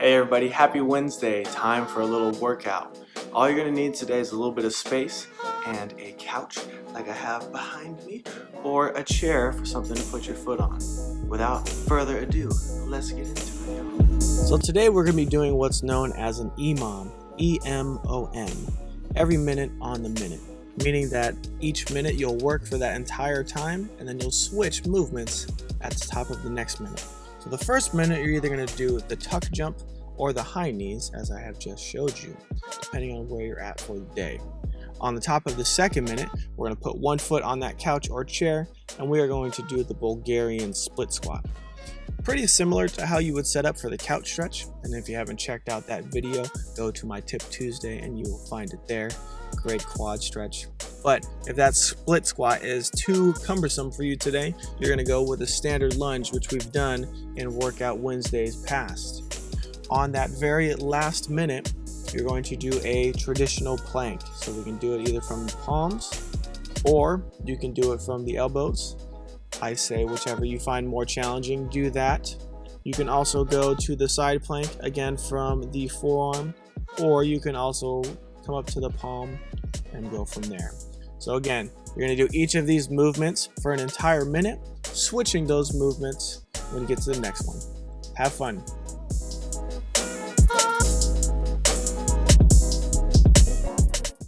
Hey everybody, happy Wednesday. Time for a little workout. All you're gonna need today is a little bit of space and a couch like I have behind me or a chair for something to put your foot on. Without further ado, let's get into it. So today we're gonna be doing what's known as an EMOM, E-M-O-M, every minute on the minute, meaning that each minute you'll work for that entire time and then you'll switch movements at the top of the next minute. So the first minute you're either going to do the tuck jump or the high knees as I have just showed you, depending on where you're at for the day. On the top of the second minute, we're going to put one foot on that couch or chair and we are going to do the Bulgarian split squat. Pretty similar to how you would set up for the couch stretch and if you haven't checked out that video, go to my Tip Tuesday and you will find it there. Great quad stretch. But if that split squat is too cumbersome for you today, you're gonna go with a standard lunge, which we've done in Workout Wednesdays past. On that very last minute, you're going to do a traditional plank. So we can do it either from the palms or you can do it from the elbows. I say whichever you find more challenging, do that. You can also go to the side plank again from the forearm, or you can also come up to the palm and go from there. So again, you're gonna do each of these movements for an entire minute, switching those movements when you get to the next one. Have fun.